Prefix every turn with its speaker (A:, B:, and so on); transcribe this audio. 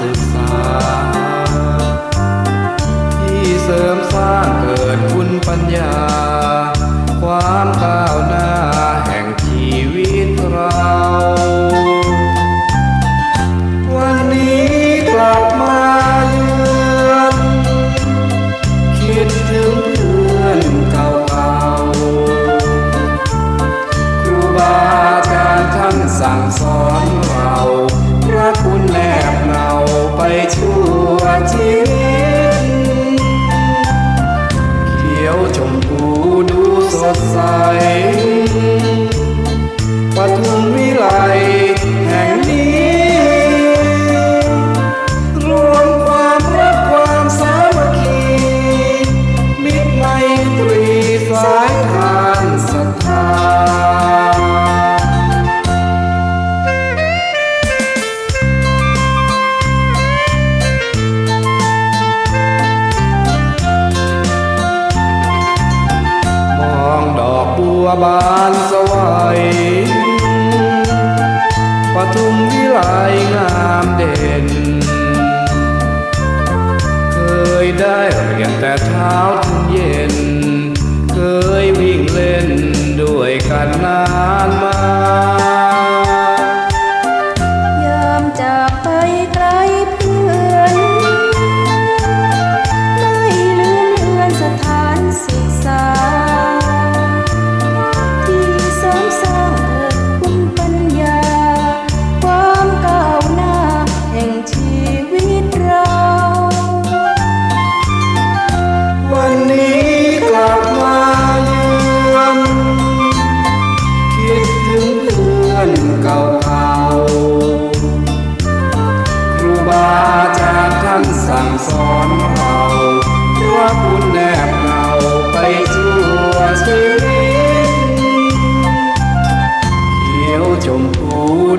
A: ศึกษา ที่เสริมสร้างเกิดคุณปัญญา ความก้าวหน้าแห่งชีวิตเรา วันนี้กลับมาเยือนคิดถึงเพื่อนเก่าๆครูบาอาจารย์ท่านสั่งสอนเราพระคุณแล ไปชั่วชี วบานสวยปทุมวิไลงามเด่น เคยได้เรียนแต่เช้าถึงเย็น เคยวิ่งเล่นด้วยกันนานมา đến chiều trùng thu